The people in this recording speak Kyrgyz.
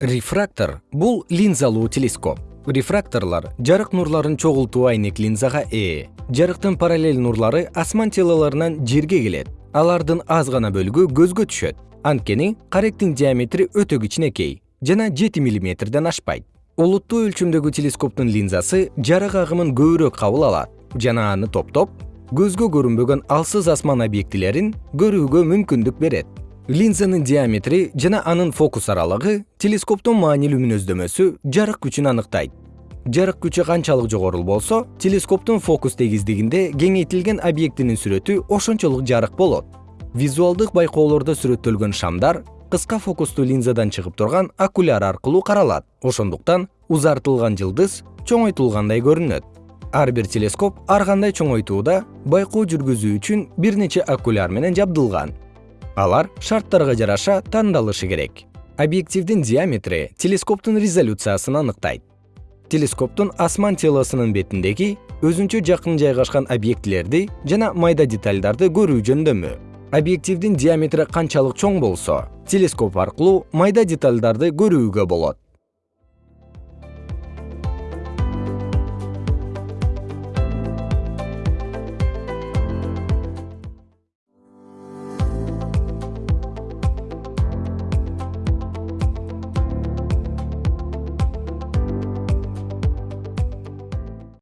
рефрактор бул линзалуу телескоп. Рефракторлор жарык нурларын чогултуу айнек линзага ээ. Жарыктын параллель нурлары асман телолорунан жерге келет. Алардын аз гана бөлүгү көзгө түшөт. Анткени каректин диаметри өтө кичинекей жана жети миллиметрден ашпайт. Олуттуу өлчөмдөгү телескоптун линзасы жарык агымын көбүрөөк кабыл алат жана аны топтоп көзгө көрүнбөгөн алсыз асман объектилерин көрүүгө мүмкүндүк берет линзанын диаметри жана анын фокус аралыгы телескоптун маанилүү мүнөздөмөсү жарык күчүн аныктайт. Жарык күчү канчалык жогору болсо телескоптун фокус тегиздигинде кеңейтилген объектинин сүрөтү ошончолук жарык болот. Визуалдык байкоолордо сүрөттөлгөн шамдар кыска фокустуу линзадан чыгып турган окуляр аркылуу каралат. Ошондуктан узартылган жылдыз чоңойтулгандай көрүнөт. Ар бир телескоп ар кандай чоңойтууда байкоо жүргүзүү үчүн бир нече окуляр менен жабдылган алар шарттарга жараша тандалышы керек. Объективдин диаметри телескоптун резолюциясын аныктайт. Телескоптун асман телосунун бетиндеги өзүнчө жакын жайгашкан объектилерди жана майда детальдарды көрүү жөндөмү. Объективдин диаметри канчалык чоң болсо телескоп аркылуу майда детальдарды көрүүгө болот